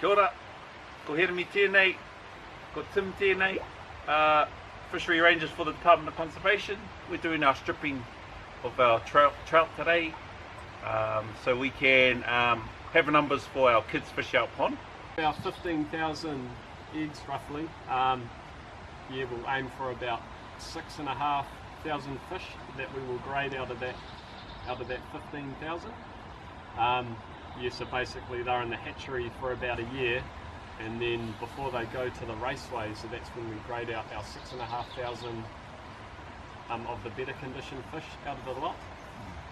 Kia ora, ko Heremi tēnei, ko Tim tēnei, uh, Fishery Rangers for the Department of Conservation. We're doing our stripping of our trout, trout today um, so we can um, have numbers for our kids fish out pond. About 15,000 eggs roughly. Um, yeah, we'll aim for about six and a half thousand fish that we will grade out of that out of that 15,000. Um, yeah, so basically they're in the hatchery for about a year and then before they go to the raceway, so that's when we grade out our six and a half thousand um, of the better condition fish out of the lot.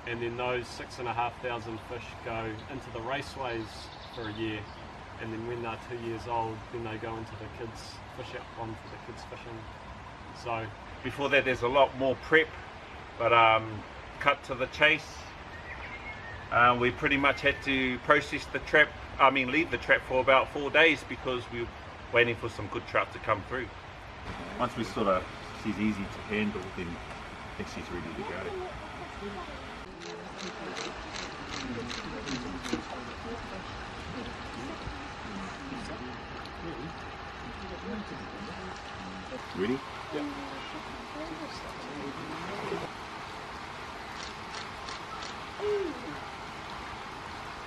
And then those six and a half thousand fish go into the raceways for a year. And then when they're two years old, then they go into the kids' fish out pond for the kids fishing. So Before that, there's a lot more prep, but um, cut to the chase. Uh, we pretty much had to process the trap, I mean, leave the trap for about four days because we were waiting for some good trout to come through. Once we sort of she's easy to handle, then I think she's ready to go. Ready? Here comes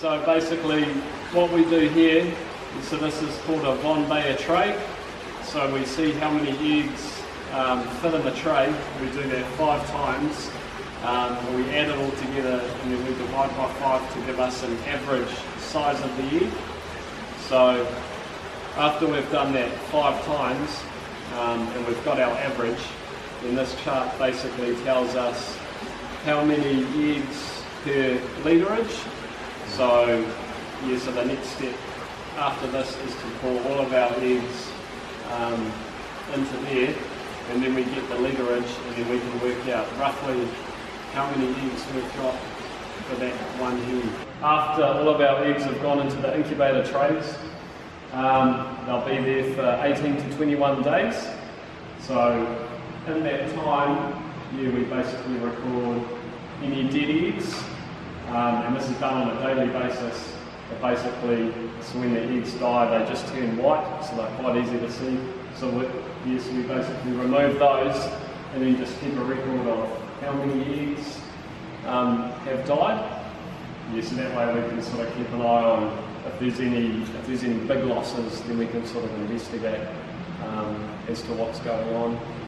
So basically, what we do here, so this is called a Von Bayer tray. So we see how many eggs um, fit in the tray. We do that five times. Um, we add it all together and then we divide by five to give us an average size of the egg. So after we've done that five times um, and we've got our average, then this chart basically tells us how many eggs per literage so, yeah, so the next step after this is to pour all of our eggs um, into there, and then we get the leverage and then we can work out roughly how many eggs we've got for that one hen. After all of our eggs have gone into the incubator trays, um, they'll be there for 18 to 21 days. So, in that time, yeah, we basically record any dead eggs um, and this is done on a daily basis. But basically, so when the eggs die, they just turn white, so they're quite easy to see. So we, yes, we basically remove those and then just keep a record of how many eggs um, have died. Yes, and that way we can sort of keep an eye on if there's any if there's any big losses, then we can sort of investigate um, as to what's going on.